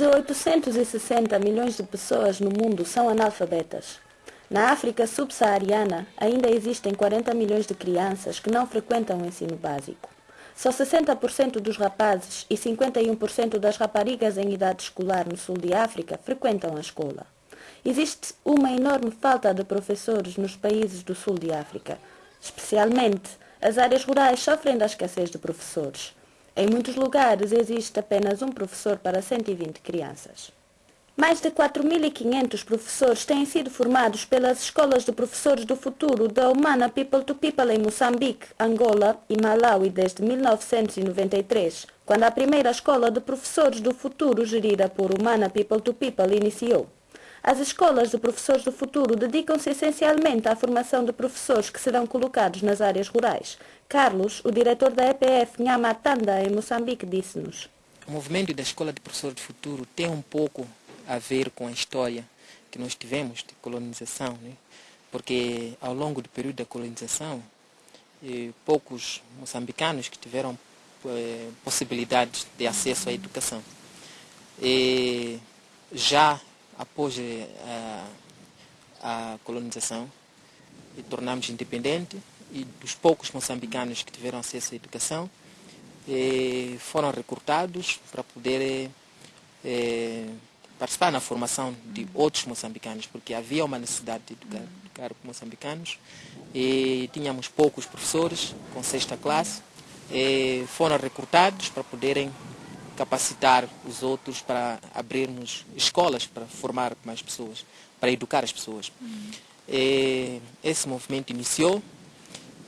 De 860 milhões de pessoas no mundo são analfabetas. Na África subsaariana, ainda existem 40 milhões de crianças que não frequentam o ensino básico. Só 60% dos rapazes e 51% das raparigas em idade escolar no sul de África frequentam a escola. Existe uma enorme falta de professores nos países do sul de África. Especialmente, as áreas rurais sofrem da escassez de professores. Em muitos lugares existe apenas um professor para 120 crianças. Mais de 4.500 professores têm sido formados pelas escolas de professores do futuro da Humana People to People em Moçambique, Angola e Malawi desde 1993, quando a primeira escola de professores do futuro gerida por Humana People to People iniciou. As escolas de professores do futuro dedicam-se essencialmente à formação de professores que serão colocados nas áreas rurais. Carlos, o diretor da EPF Nhamatanda em Moçambique, disse-nos. O movimento da Escola de Professores do Futuro tem um pouco a ver com a história que nós tivemos de colonização, né? porque ao longo do período da colonização, eh, poucos moçambicanos que tiveram eh, possibilidades de acesso à educação. E já após eh, a, a colonização, tornamos independente e dos poucos moçambicanos que tiveram acesso à educação eh, foram recrutados para poder eh, participar na formação de outros moçambicanos, porque havia uma necessidade de educar, educar moçambicanos e tínhamos poucos professores com sexta classe, foram recrutados para poderem capacitar os outros para abrirmos escolas para formar mais pessoas, para educar as pessoas. E esse movimento iniciou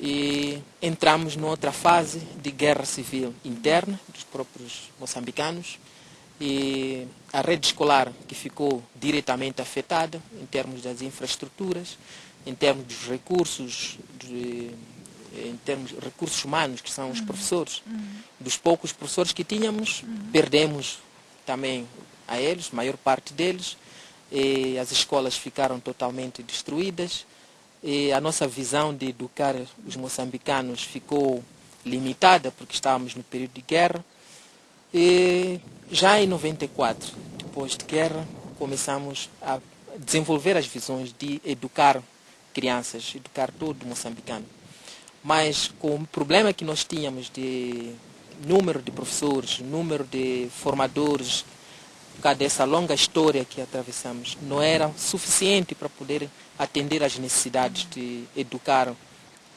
e entramos noutra fase de guerra civil interna dos próprios moçambicanos e a rede escolar que ficou diretamente afetada em termos das infraestruturas, em termos dos recursos, de, em termos de recursos humanos, que são os uhum. professores. Uhum. Dos poucos professores que tínhamos, uhum. perdemos também a eles, a maior parte deles, e as escolas ficaram totalmente destruídas, e a nossa visão de educar os moçambicanos ficou limitada, porque estávamos no período de guerra, e já em 94, depois de guerra, começamos a desenvolver as visões de educar crianças, educar todo moçambicano. Mas com o problema que nós tínhamos de número de professores, número de formadores, por causa dessa longa história que atravessamos, não era suficiente para poder atender às necessidades de educar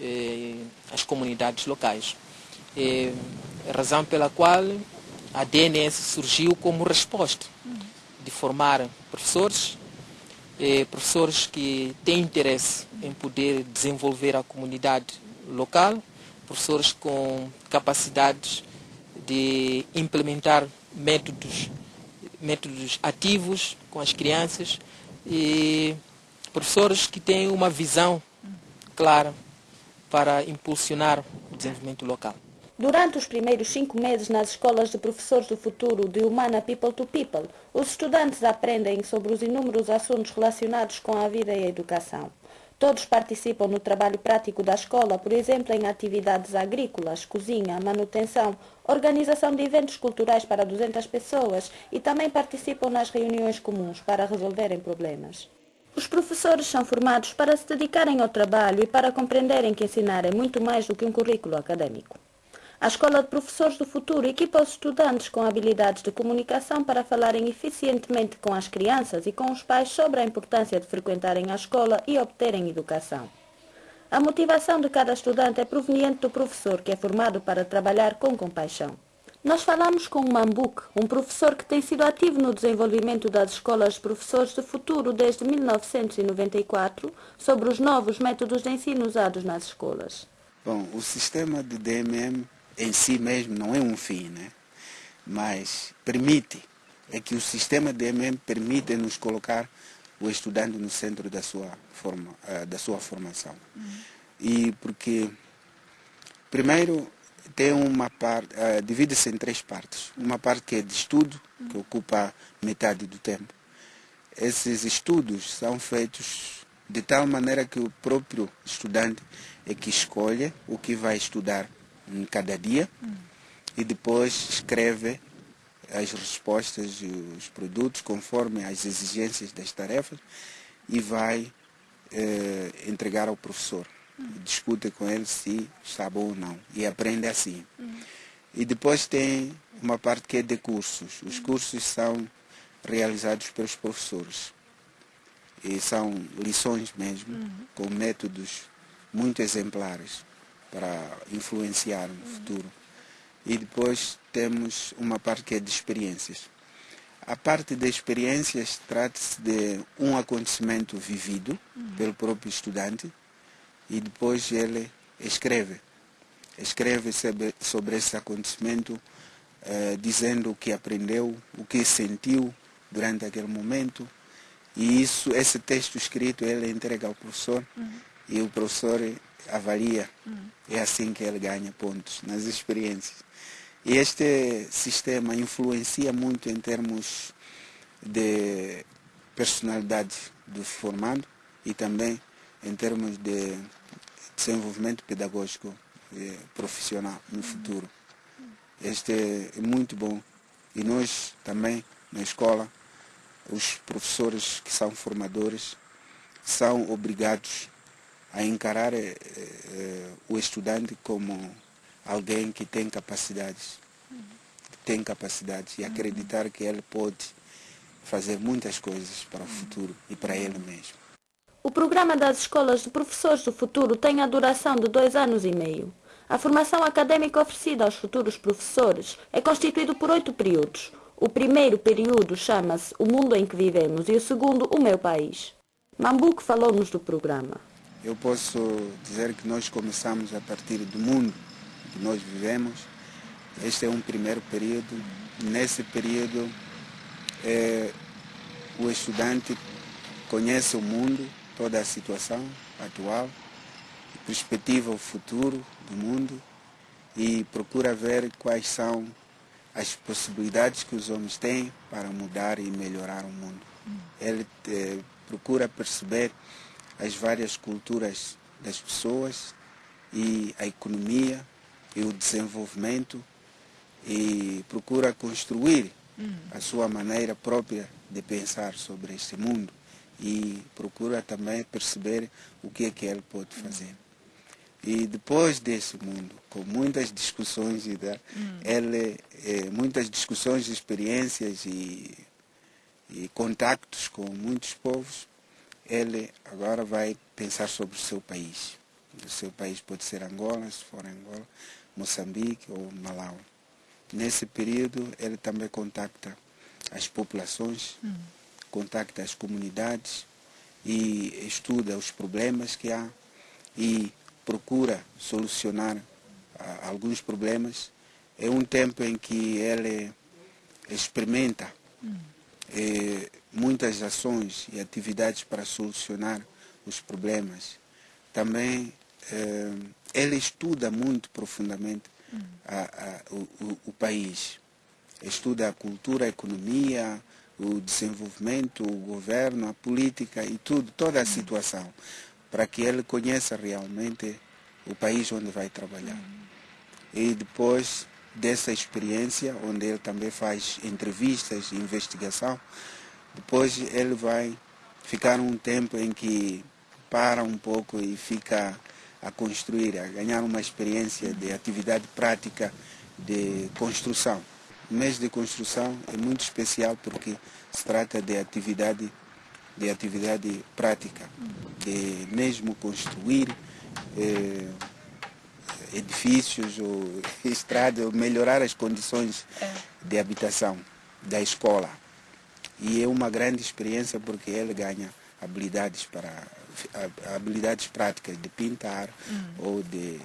eh, as comunidades locais. A razão pela qual a DNS surgiu como resposta de formar professores, eh, professores que têm interesse em poder desenvolver a comunidade local, professores com capacidades de implementar métodos, métodos ativos com as crianças e professores que têm uma visão clara para impulsionar o desenvolvimento local. Durante os primeiros cinco meses nas escolas de professores do futuro de Humana People to People, os estudantes aprendem sobre os inúmeros assuntos relacionados com a vida e a educação. Todos participam no trabalho prático da escola, por exemplo, em atividades agrícolas, cozinha, manutenção, organização de eventos culturais para 200 pessoas e também participam nas reuniões comuns para resolverem problemas. Os professores são formados para se dedicarem ao trabalho e para compreenderem que ensinar é muito mais do que um currículo acadêmico. A Escola de Professores do Futuro equipa os estudantes com habilidades de comunicação para falarem eficientemente com as crianças e com os pais sobre a importância de frequentarem a escola e obterem educação. A motivação de cada estudante é proveniente do professor, que é formado para trabalhar com compaixão. Nós falamos com o Mambuque, um professor que tem sido ativo no desenvolvimento das escolas de professores do futuro desde 1994, sobre os novos métodos de ensino usados nas escolas. Bom, o sistema de DMM em si mesmo não é um fim, né? mas permite, é que o sistema de MM permite nos colocar o estudante no centro da sua, forma, uh, da sua formação. Uhum. E porque, primeiro, tem uma parte, uh, divide-se em três partes. Uma parte que é de estudo, uhum. que ocupa metade do tempo. Esses estudos são feitos de tal maneira que o próprio estudante é que escolhe o que vai estudar em cada dia hum. e depois escreve as respostas e os produtos conforme as exigências das tarefas e vai eh, entregar ao professor. Uhum. Discute com ele se está bom ou não e aprende assim. Uhum. E depois tem uma parte que é de cursos. Os cursos são realizados pelos professores. E são lições mesmo, com métodos muito exemplares para influenciar no futuro. E depois temos uma parte que é de experiências. A parte de experiências trata-se de um acontecimento vivido pelo próprio estudante e depois ele escreve. Escreve sobre, sobre esse acontecimento, eh, dizendo o que aprendeu, o que sentiu durante aquele momento. E isso, esse texto escrito ele entrega ao professor uhum. e o professor avalia. Uhum. É assim que ele ganha pontos nas experiências. E este sistema influencia muito em termos de personalidade do formando e também em termos de desenvolvimento pedagógico profissional no futuro. Este é muito bom. E nós também, na escola, os professores que são formadores, são obrigados a encarar eh, eh, o estudante como alguém que tem capacidades, que tem capacidades e acreditar que ele pode fazer muitas coisas para o futuro e para ele mesmo. O programa das escolas de professores do futuro tem a duração de dois anos e meio. A formação acadêmica oferecida aos futuros professores é constituído por oito períodos. O primeiro período chama-se O Mundo em que Vivemos e o segundo O Meu País. Mambuque falou-nos do programa. Eu posso dizer que nós começamos a partir do mundo que nós vivemos. Este é um primeiro período. Nesse período, é, o estudante conhece o mundo, toda a situação atual, perspectiva o futuro do mundo e procura ver quais são as possibilidades que os homens têm para mudar e melhorar o mundo. Ele é, procura perceber as várias culturas das pessoas e a economia e o desenvolvimento e procura construir uhum. a sua maneira própria de pensar sobre este mundo e procura também perceber o que é que ele pode fazer. E depois desse mundo, com muitas discussões, e da, uhum. ele, é, muitas discussões, experiências e, e contactos com muitos povos, ele agora vai pensar sobre o seu país. O seu país pode ser Angola, se for Angola, Moçambique ou Malawi. Nesse período, ele também contacta as populações, hum. contacta as comunidades e estuda os problemas que há e procura solucionar ah, alguns problemas. É um tempo em que ele experimenta hum. eh, muitas ações e atividades para solucionar os problemas. Também eh, ele estuda muito profundamente a, a, o, o, país. Estuda a cultura, a economia, o desenvolvimento, o governo, a política e tudo, toda a situação, para que ele conheça realmente o país onde vai trabalhar. E depois dessa experiência, onde ele também faz entrevistas e investigação, depois ele vai ficar um tempo em que para um pouco e fica a construir, a ganhar uma experiência de atividade prática de construção. O mês de construção é muito especial porque se trata de atividade, de atividade prática, de mesmo construir eh, edifícios ou estradas, melhorar as condições é. de habitação da escola. E é uma grande experiência porque ele ganha habilidades para habilidades práticas de pintar uhum. ou de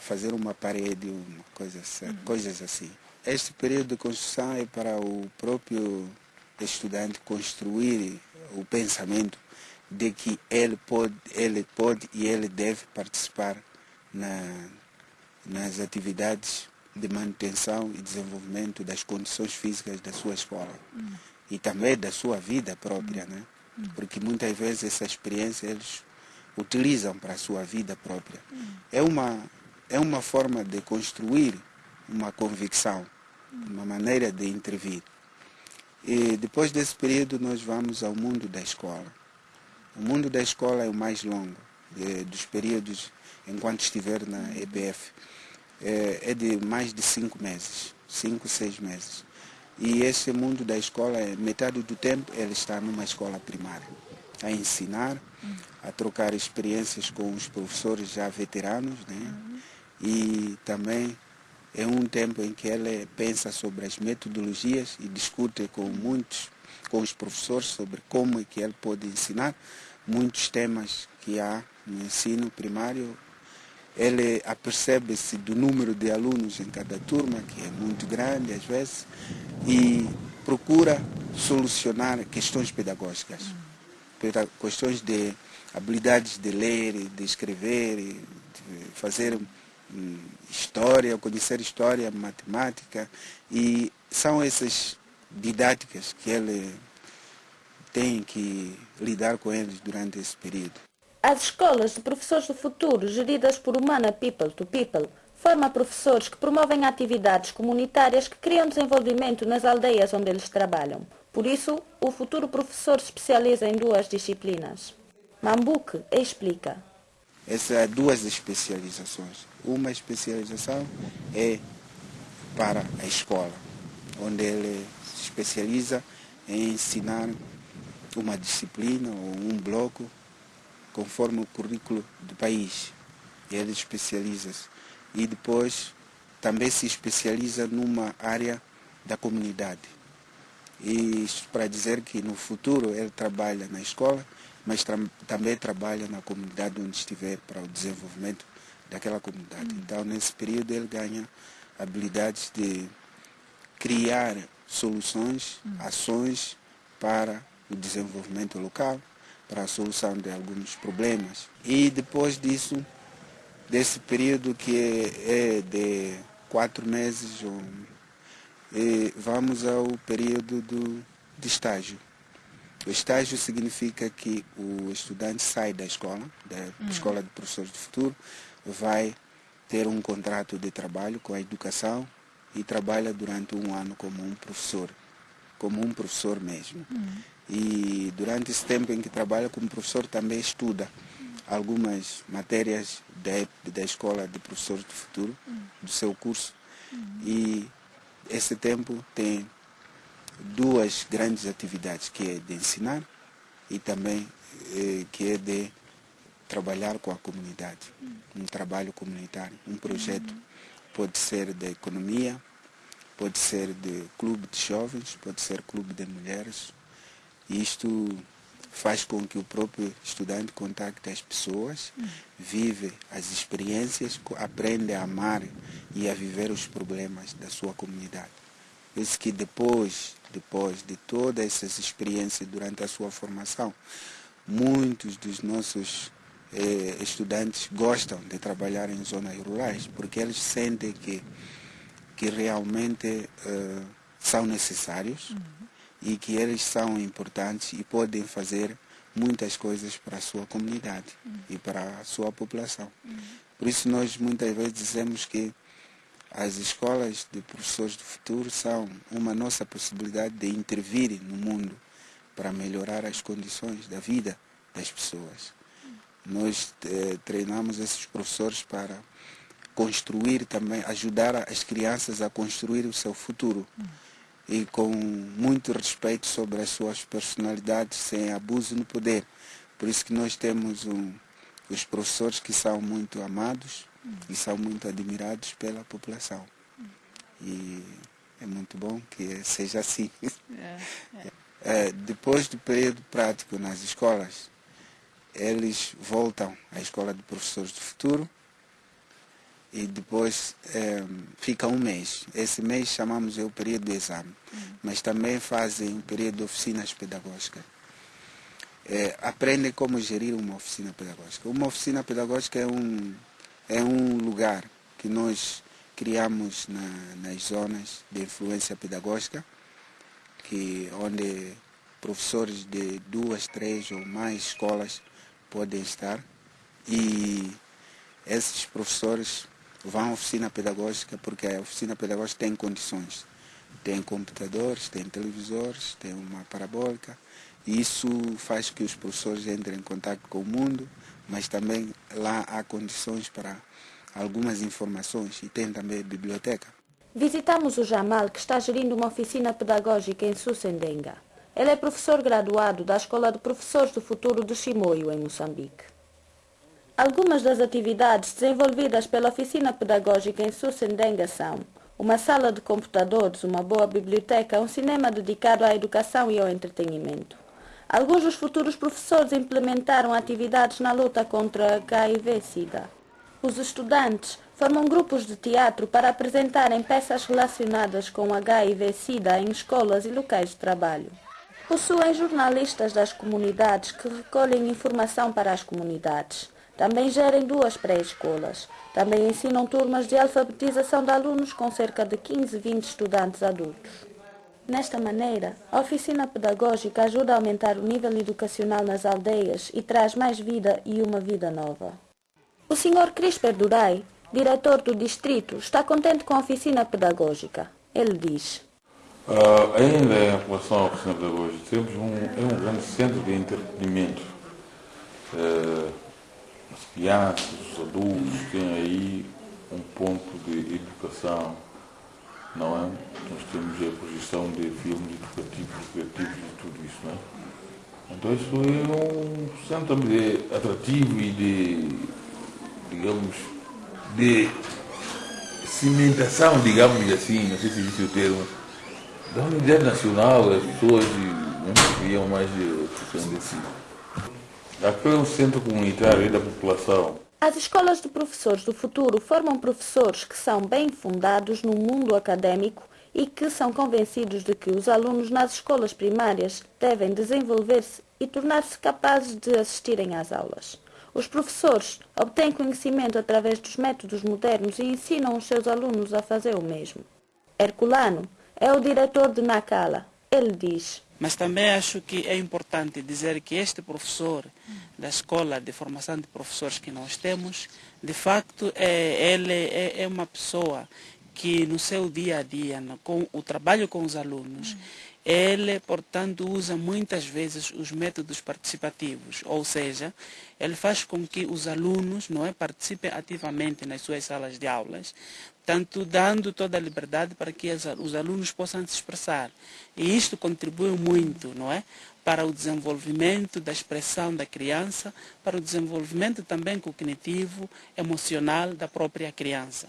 fazer uma parede, uma coisa, uhum. coisas assim. Este período de construção é para o próprio estudante construir o pensamento de que ele pode, ele pode e ele deve participar na, nas atividades de manutenção e desenvolvimento das condições físicas da sua escola uhum. E também da sua vida própria, né? porque muitas vezes essa experiência eles utilizam para a sua vida própria. É uma, é uma forma de construir uma convicção uma maneira de intervir. E depois desse período nós vamos ao mundo da escola. O mundo da escola é o mais longo de, dos períodos enquanto estiver na EPF. É, é, de mais de cinco meses, cinco, seis meses. E esse mundo da escola, metade do tempo ele está numa escola primária, a ensinar, a trocar experiências com os professores já veteranos, né? E também é um tempo em que ele pensa sobre as metodologias e discute com muitos, com os professores sobre como é que ele pode ensinar muitos temas que há no ensino primário. Ele apercebe-se do número de alunos em cada turma, que é muito grande às vezes, e procura solucionar questões pedagógicas, questões de habilidades de ler, de escrever, de fazer hum, história, conhecer história, matemática, e são essas didáticas que ele tem que lidar com eles durante esse período. As escolas de professores do futuro, geridas por Humana People to People, forma professores que promovem atividades comunitárias que criam desenvolvimento nas aldeias onde eles trabalham. Por isso, o futuro professor se especializa em duas disciplinas. Mambuque explica. Essas duas especializações. Uma especialização é para a escola, onde ele se especializa em ensinar uma disciplina ou um bloco conforme o currículo do país. Ele especializa-se e depois também se especializa numa área da comunidade. E isso para dizer que no futuro ele trabalha na escola, mas tra também trabalha na comunidade onde estiver para o desenvolvimento daquela comunidade. Hum. Então, nesse período, ele ganha habilidades de criar soluções, hum. ações para o desenvolvimento local, para a solução de alguns problemas. E depois disso, desse período que é, é de quatro meses, vamos ao período do, de estágio. O estágio significa que o estudante sai da escola, da uhum. escola de professores do futuro, vai ter um contrato de trabalho com a educação e trabalha durante um ano como um professor, como um professor mesmo. Uhum. E durante esse tempo em que trabalha como professor também estuda algumas matérias da, da escola de professores do futuro, do seu curso. E esse tempo tem duas grandes atividades, que é de ensinar e também eh, que é de trabalhar com a comunidade, um trabalho comunitário, um projeto. Pode ser de economia, pode ser de clube de jovens, pode ser clube de mulheres. Isto faz com que o próprio estudante contacte as pessoas, vive as experiências, aprende a amar e a viver os problemas da sua comunidade. Isso que depois, depois de todas essas experiências durante a sua formação, muitos dos nossos eh, estudantes gostam de trabalhar em zonas rurais, porque eles sentem que, que realmente eh, são necessários. Uhum e que eles são importantes e podem fazer muitas coisas para a sua comunidade uhum. e para a sua população. Uhum. Por isso nós muitas vezes dizemos que as escolas de professores do futuro são uma nossa possibilidade de intervir no mundo para melhorar as condições da vida das pessoas. Nós eh, treinamos esses professores para construir também, ajudar as crianças a construir o seu futuro. Uhum e com muito respeito sobre as suas personalidades, sem abuso no poder. Por isso que nós temos um, os professores que são muito amados e são muito admirados pela população. E é muito bom que seja assim. É, é. É, depois do período prático nas escolas, eles voltam à escola de professores do futuro e depois é, fica um mês. Esse mês chamamos o período de exame, uhum. mas também fazem o período de oficinas pedagógicas. É, aprendem como gerir uma oficina pedagógica. Uma oficina pedagógica é um, é um lugar que nós criamos na, nas zonas de influência pedagógica, que, onde professores de duas, três ou mais escolas podem estar. E esses professores vão à oficina pedagógica porque a oficina pedagógica tem condições tem computadores, tem televisores, tem uma parabólica. E isso faz que os professores entrem em contato com o mundo, mas também lá há condições para algumas informações e tem também biblioteca. Visitamos o Jamal, que está gerindo uma oficina pedagógica em Sussendenga. Ele é professor graduado da Escola de Professores do Futuro de Chimoio, em Moçambique. Algumas das atividades desenvolvidas pela oficina pedagógica em Sussendenga são uma sala de computadores, uma boa biblioteca, um cinema dedicado à educação e ao entretenimento. Alguns dos futuros professores implementaram atividades na luta contra HIV-Sida. Os estudantes formam grupos de teatro para apresentarem peças relacionadas com HIV-Sida em escolas e locais de trabalho. Possuem jornalistas das comunidades que recolhem informação para as comunidades. Também gerem duas pré-escolas. Também ensinam turmas de alfabetização de alunos com cerca de 15, 20 estudantes adultos. Nesta maneira, a oficina pedagógica ajuda a aumentar o nível educacional nas aldeias e traz mais vida e uma vida nova. O Sr. Crisper Durai, diretor do distrito, está contente com a oficina pedagógica. Ele diz: uh, Ainda em relação à oficina pedagógica, temos um, é um grande centro de entretenimento. Uh, as crianças, os adultos têm aí um ponto de educação, não é? Nós temos a projeção de filmes educativos, criativos e tudo isso, não é? Então isso é um centro de atrativo e de, digamos, de cimentação, digamos assim, não sei se existe o termo, da unidade nacional, as pessoas não queriam mais de questão de si. Aqui é um centro comunitário da população. As escolas de professores do futuro formam professores que são bem fundados no mundo acadêmico e que são convencidos de que os alunos nas escolas primárias devem desenvolver-se e tornar-se capazes de assistirem às aulas. Os professores obtêm conhecimento através dos métodos modernos e ensinam os seus alunos a fazer o mesmo. Herculano é o diretor de Nakala. Ele diz: mas também acho que é importante dizer que este professor da escola de formação de professores que nós temos, de facto, é, ele é, é uma pessoa que no seu dia a dia, com o trabalho com os alunos, ele, portanto, usa muitas vezes os métodos participativos, ou seja, ele faz com que os alunos não é, participem ativamente nas suas salas de aulas, tanto dando toda a liberdade para que os alunos possam se expressar. E isto contribui muito, não é? Para o desenvolvimento da expressão da criança, para o desenvolvimento também cognitivo, emocional da própria criança.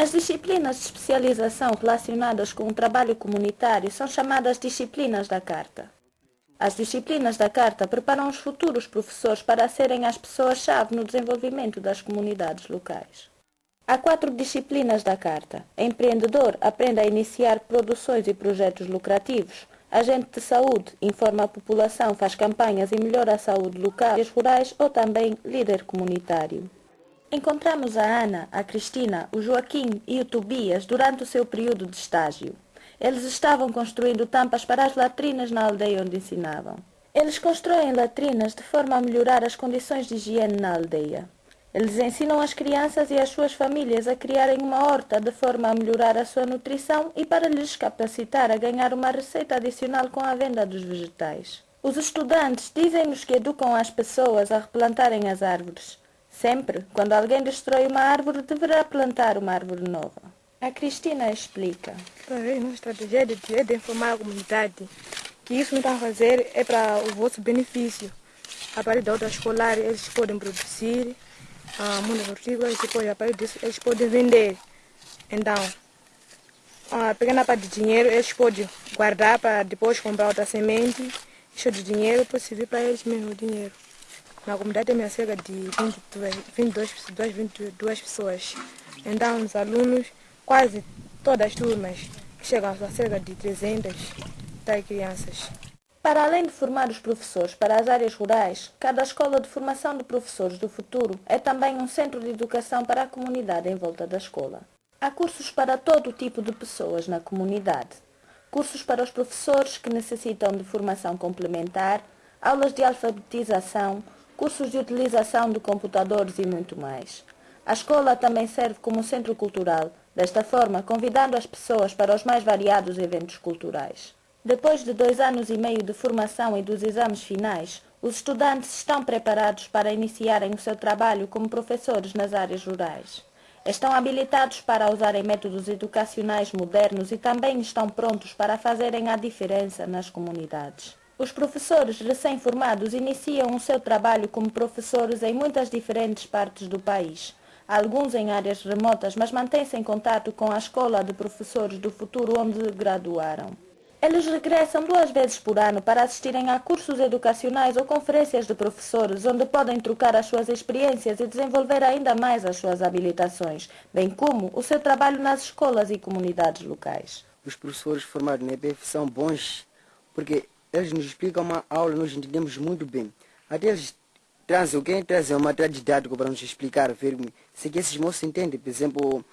As disciplinas de especialização relacionadas com o trabalho comunitário são chamadas disciplinas da Carta. As disciplinas da Carta preparam os futuros professores para serem as pessoas-chave no desenvolvimento das comunidades locais. Há quatro disciplinas da Carta. Empreendedor aprende a iniciar produções e projetos lucrativos. Agente de saúde informa a população, faz campanhas e melhora a saúde local e rurais ou também líder comunitário. Encontramos a Ana, a Cristina, o Joaquim e o Tobias durante o seu período de estágio. Eles estavam construindo tampas para as latrinas na aldeia onde ensinavam. Eles constroem latrinas de forma a melhorar as condições de higiene na aldeia. Eles ensinam as crianças e as suas famílias a criarem uma horta de forma a melhorar a sua nutrição e para lhes capacitar a ganhar uma receita adicional com a venda dos vegetais. Os estudantes dizem-nos que educam as pessoas a replantarem as árvores. Sempre, quando alguém destrói uma árvore, deverá plantar uma árvore nova. A Cristina explica. Ver, nossa estratégia de, de informar a comunidade que isso não está a fazer é para o vosso benefício. A partir da outra escolar, eles podem produzir ah, muitas hortícolas e depois, a partir disso, eles podem vender. Então, a pequena parte de dinheiro, eles podem guardar para depois comprar outra semente. Isso de dinheiro pode servir para eles mesmo o dinheiro. Na comunidade tem cerca de 22, 22, 22 pessoas. Então, os alunos, quase todas as turmas, chegam a cerca de 300 crianças. Para além de formar os professores para as áreas rurais, cada escola de formação de professores do futuro é também um centro de educação para a comunidade em volta da escola. Há cursos para todo tipo de pessoas na comunidade. Cursos para os professores que necessitam de formação complementar, aulas de alfabetização, cursos de utilização de computadores e muito mais. A escola também serve como centro cultural, desta forma convidando as pessoas para os mais variados eventos culturais. Depois de dois anos e meio de formação e dos exames finais, os estudantes estão preparados para iniciarem o seu trabalho como professores nas áreas rurais. Estão habilitados para usarem métodos educacionais modernos e também estão prontos para fazerem a diferença nas comunidades. Os professores recém-formados iniciam o seu trabalho como professores em muitas diferentes partes do país. Alguns em áreas remotas, mas mantêm-se em contato com a escola de professores do futuro onde graduaram. Eles regressam duas vezes por ano para assistirem a cursos educacionais ou conferências de professores, onde podem trocar as suas experiências e desenvolver ainda mais as suas habilitações, bem como o seu trabalho nas escolas e comunidades locais. Os professores formados na EPF são bons porque eles nos explicam uma aula, nós entendemos muito bem. Até eles trazem, quem trazem uma material didático para nos explicar, ver se esses moços entendem, por exemplo,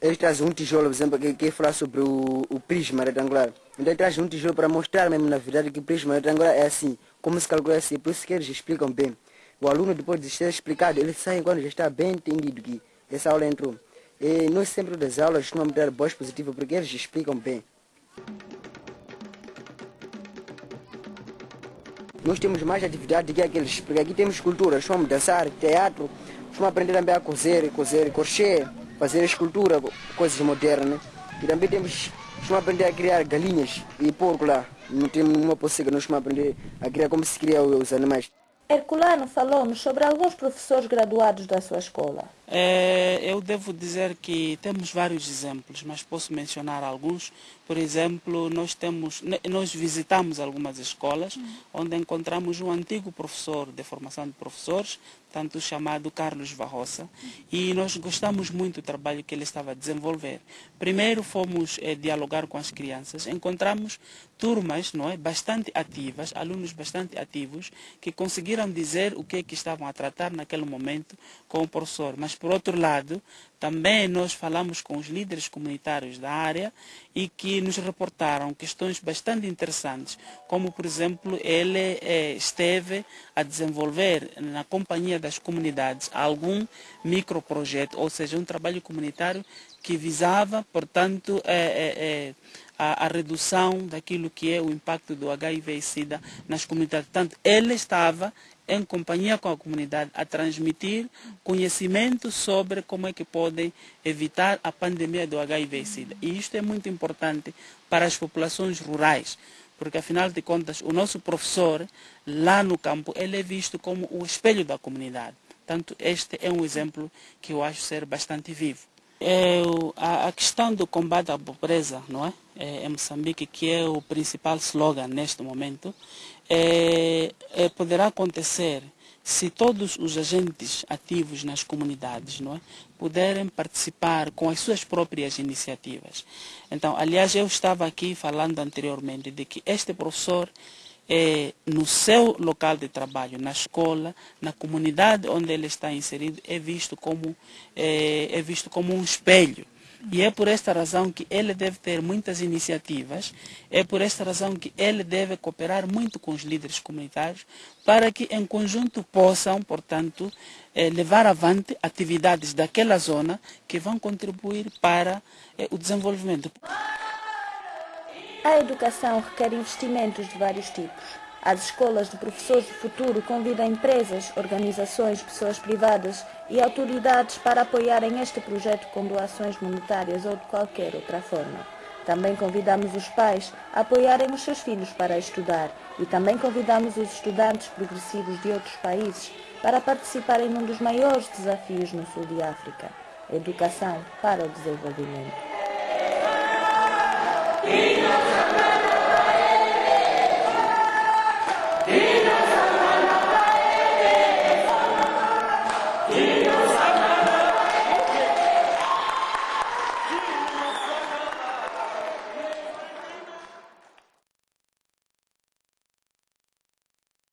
eles trazem um tijolo, por exemplo, que quer falar sobre o, o prisma retangular. Então ele traz um tijolo para mostrar mesmo na verdade que o prisma retangular é assim, como se calcula assim, por isso que eles explicam bem. O aluno depois de ser explicado, ele sai quando já está bem entendido que essa aula entrou. E nós sempre das aulas costumamos dar boas positivas porque eles explicam bem. Nós temos mais atividade que aqueles, porque aqui temos cultura, vamos dançar, teatro, vamos aprender também a cozer, cozer, crochê fazer escultura, coisas modernas. E também temos, vamos aprender a criar galinhas e porco lá. Não temos uma pocega, nós vamos aprender a criar como se cria os animais. Herculano falou-nos sobre alguns professores graduados da sua escola. É, eu devo dizer que temos vários exemplos, mas posso mencionar alguns. Por exemplo, nós, temos, nós visitamos algumas escolas onde encontramos um antigo professor de formação de professores, tanto chamado Carlos Varroça, e nós gostamos muito do trabalho que ele estava a desenvolver. Primeiro fomos é, dialogar com as crianças, encontramos turmas não é, bastante ativas, alunos bastante ativos, que conseguiram dizer o que, é que estavam a tratar naquele momento com o professor. Mas, por outro lado, também nós falamos com os líderes comunitários da área e que nos reportaram questões bastante interessantes, como, por exemplo, ele eh, esteve a desenvolver na companhia das comunidades algum microprojeto, ou seja, um trabalho comunitário que visava, portanto, eh, eh, a, a, redução daquilo que é o impacto do HIV e SIDA nas comunidades. Portanto, ele estava em companhia com a comunidade, a transmitir conhecimento sobre como é que podem evitar a pandemia do HIV e SIDA. E isto é muito importante para as populações rurais, porque afinal de contas o nosso professor lá no campo ele é visto como o espelho da comunidade. Portanto, este é um exemplo que eu acho ser bastante vivo. É, a, questão do combate à pobreza, não é? é? Em Moçambique, que é o principal slogan neste momento, é, é, poderá acontecer se todos os agentes ativos nas comunidades não é, puderem participar com as suas próprias iniciativas. Então, aliás, eu estava aqui falando anteriormente de que este professor é, no seu local de trabalho, na escola, na comunidade onde ele está inserido, é visto como, é, é visto como um espelho e é por esta razão que ele deve ter muitas iniciativas, é por esta razão que ele deve cooperar muito com os líderes comunitários para que em conjunto possam, portanto, eh, levar avante atividades daquela zona que vão contribuir para o desenvolvimento. A educação requer investimentos de vários tipos as escolas de professores do futuro convidam empresas, organizações, pessoas privadas e autoridades para apoiarem este projeto com doações monetárias ou de qualquer outra forma. Também convidamos os pais a apoiarem os seus filhos para estudar e também convidamos os estudantes progressivos de outros países para participarem num dos maiores desafios no sul de África, a educação para o desenvolvimento.